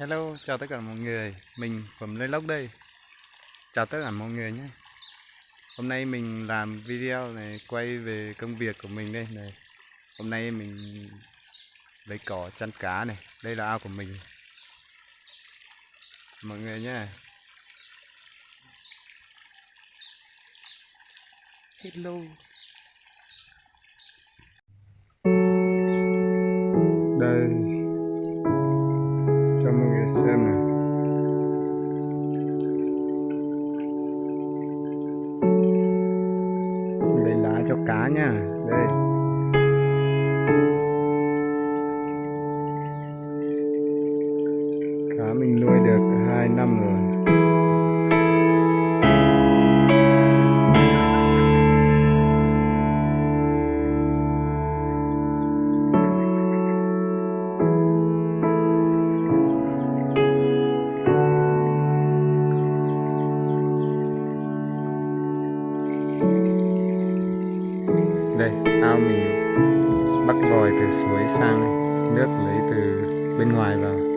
Hello, chào tất cả mọi người, mình Phẩm Lê Lốc đây. Chào tất cả mọi người nhé. Hôm nay mình làm video này quay về công việc của mình đây này. Hôm nay mình lấy cỏ chăn cá này, đây là ao của mình. Mọi người nhé. Hello. Đây xem này lấy lá cho cá nha. Đây cá mình nuôi được hai năm rồi. Ao mình bắt vòi từ suối sang nước lấy từ bên ngoài vào.